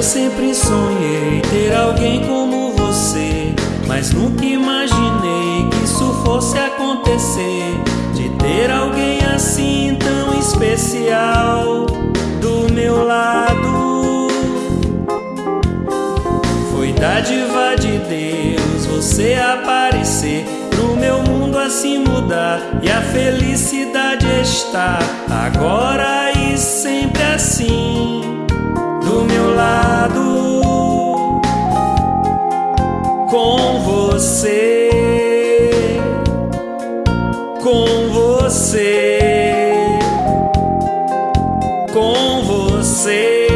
sempre sonhei ter alguém como você, mas nunca imaginei que isso fosse acontecer. De ter alguém assim tão especial do meu lado. Foi dádiva de Deus você aparecer pro meu mundo assim mudar e a felicidade está agora e sempre assim do meu lado com você com você com você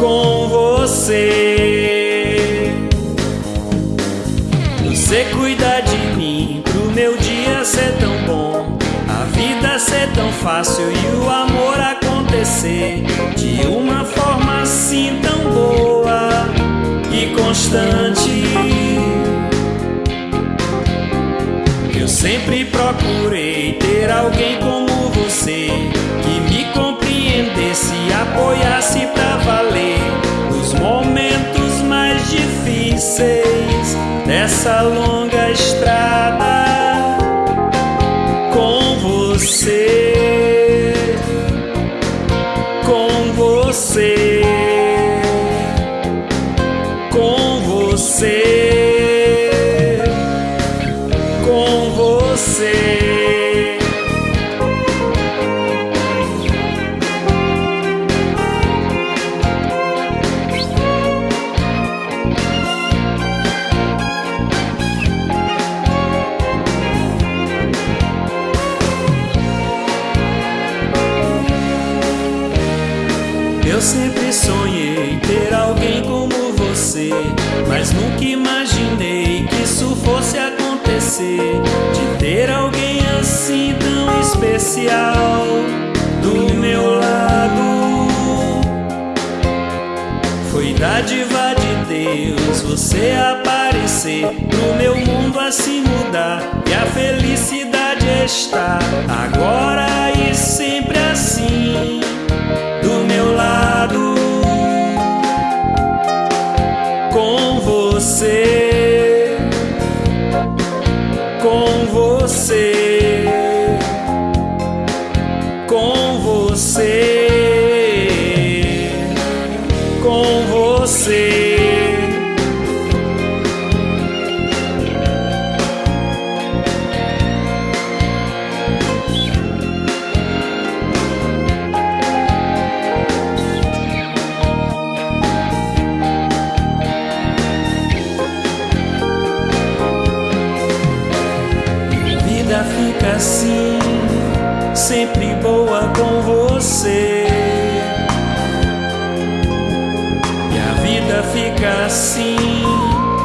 com você. Você cuida de mim pro meu dia ser tão bom a vida ser tão fácil e o amor acontecer de uma forma assim tão boa e constante. Eu sempre procurei ter alguém como você que me compreendesse apoiasse pra valer os momentos mais difíceis dessa longa você, com você, com você. Sempre sonhei ter alguém como você, mas nunca imaginei que isso fosse acontecer. De ter alguém assim tão especial do meu lado. Foi dádiva de Deus você aparecer pro meu mundo assim mudar e a felicidade está agora e sempre assim você com você com você fica assim, sempre boa com você. E a vida fica assim,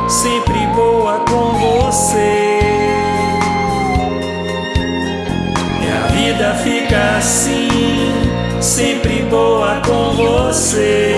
sempre boa com você. E a vida fica assim, sempre boa com você.